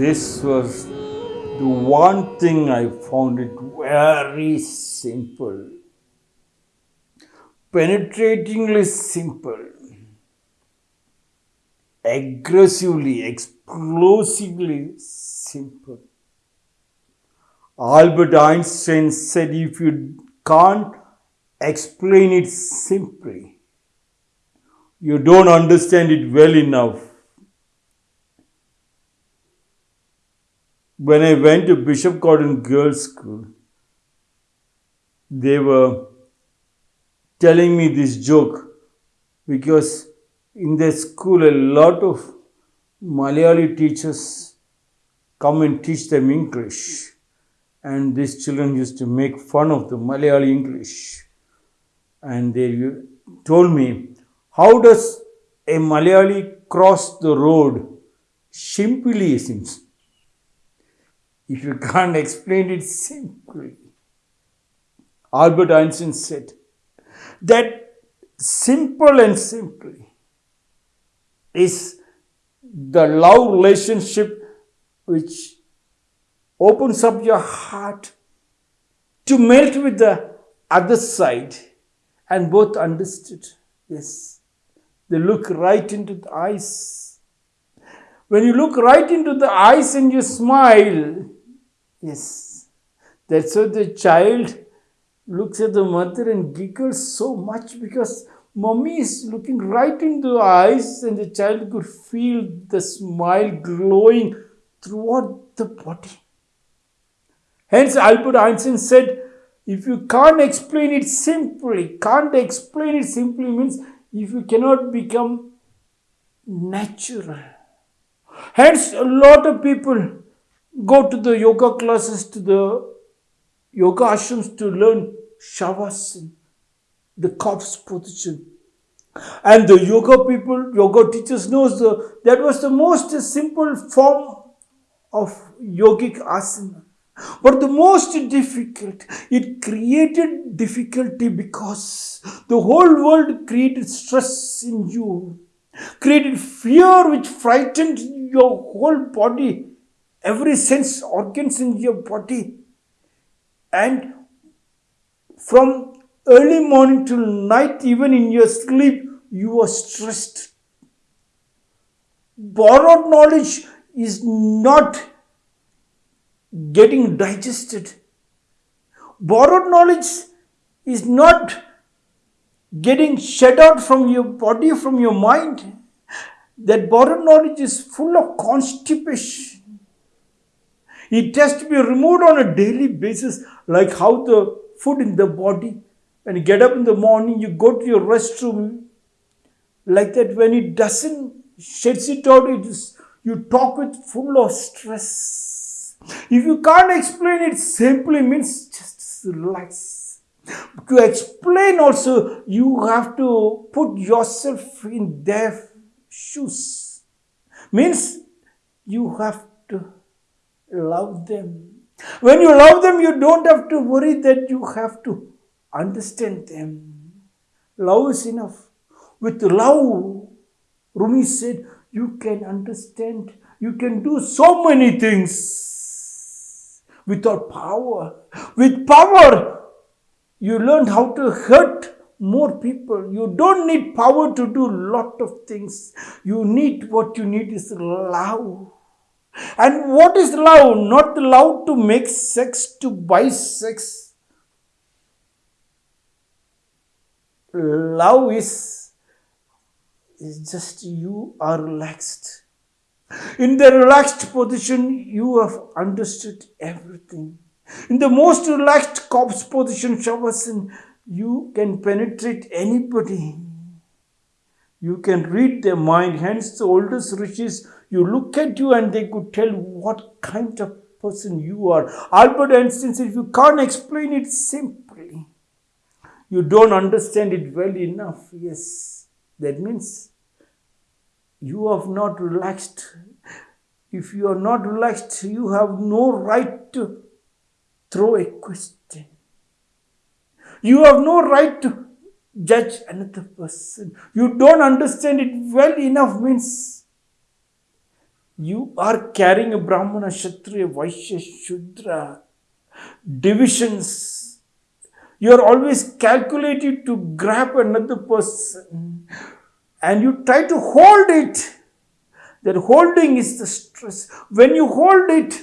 this was the one thing I found it very simple, penetratingly simple, aggressively, explosively simple. Albert Einstein said if you can't explain it simply, you don't understand it well enough. When I went to Bishop Cotton Girls' School, they were telling me this joke because in their school a lot of Malayali teachers come and teach them English. And these children used to make fun of the Malayali English. And they told me how does a Malayali cross the road? Simply seems if you can't explain it simply Albert Einstein said that simple and simply is the love relationship which opens up your heart to melt with the other side and both understood. Yes, they look right into the eyes. When you look right into the eyes and you smile, yes, that's how the child looks at the mother and giggles so much because mommy is looking right into the eyes and the child could feel the smile glowing throughout the body. Hence, Albert Einstein said, if you can't explain it simply, can't explain it simply means if you cannot become natural. Hence, a lot of people go to the yoga classes, to the yoga ashrams to learn shavasana, the corpse position. And the yoga people, yoga teachers knows the, that was the most simple form of yogic asana. But the most difficult, it created difficulty because the whole world created stress in you, created fear which frightened your whole body, every sense organs in your body. And from early morning till night, even in your sleep, you are stressed. Borrowed knowledge is not getting digested. Borrowed knowledge is not getting shed out from your body, from your mind. That borrowed knowledge is full of constipation. It has to be removed on a daily basis, like how the food in the body. When you get up in the morning, you go to your restroom. Like that, when it doesn't sheds it out, it is, you talk with full of stress. If you can't explain it simply means just relax. To explain also, you have to put yourself in their shoes. Means you have to love them. When you love them, you don't have to worry that you have to understand them. Love is enough. With love, Rumi said, you can understand, you can do so many things without power. With power, you learn how to hurt more people. You don't need power to do a lot of things. You need what you need is love. And what is love? Not love to make sex, to buy sex. Love is, is just you are relaxed. In the relaxed position, you have understood everything. In the most relaxed corpse position, Shavasana, you can penetrate anybody. You can read their mind. Hence, the oldest rishis, you look at you and they could tell what kind of person you are. Albert Einstein said, if you can't explain it simply, you don't understand it well enough. Yes, that means you have not relaxed. If you are not relaxed, you have no right to throw a question. You have no right to judge another person. You don't understand it well enough means You are carrying a Brahmana, Kshatriya, Vaishya, Shudra divisions. You are always calculated to grab another person and you try to hold it. That holding is the stress. When you hold it,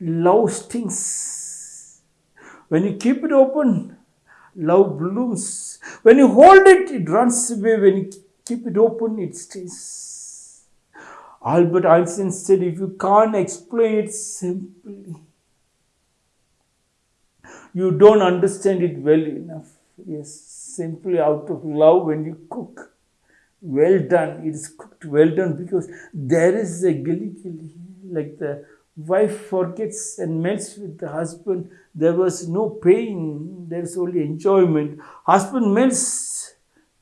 love stings. When you keep it open, love blooms. When you hold it, it runs away. When you keep it open, it stays. Albert Einstein said, if you can't explain it simply, you don't understand it well enough. Yes, simply out of love when you cook. Well done, it is cooked well done because there is a gilly gilly, like the wife forgets and melts with the husband. There was no pain, there is only enjoyment. Husband melts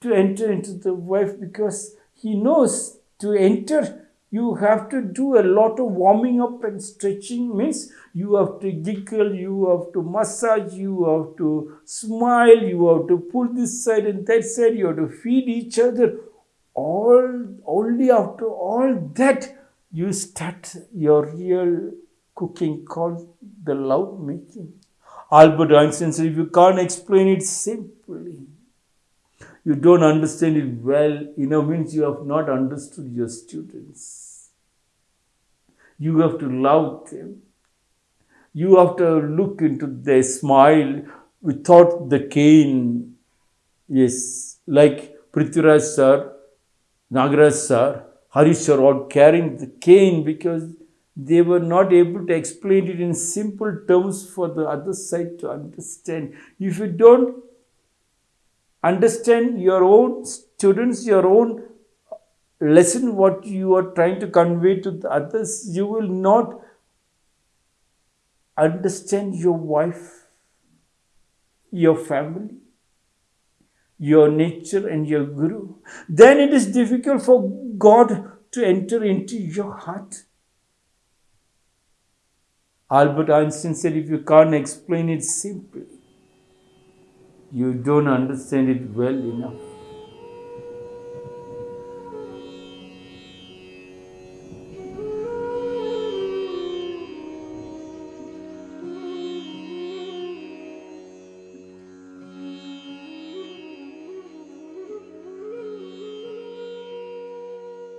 to enter into the wife because he knows to enter you have to do a lot of warming up and stretching means you have to giggle you have to massage you have to smile you have to pull this side and that side you have to feed each other all only after all that you start your real cooking called the love making. Albert Einstein said, if you can't explain it simply, you don't understand it well, you know, means you have not understood your students. You have to love them. You have to look into their smile without the cane. Yes, like Prithviraj sir, Nagaraj sir, Harish are all carrying the cane because they were not able to explain it in simple terms for the other side to understand. If you don't understand your own students, your own lesson, what you are trying to convey to the others, you will not understand your wife, your family your nature and your guru, then it is difficult for God to enter into your heart. Albert Einstein said, if you can't explain it simply, you don't understand it well enough.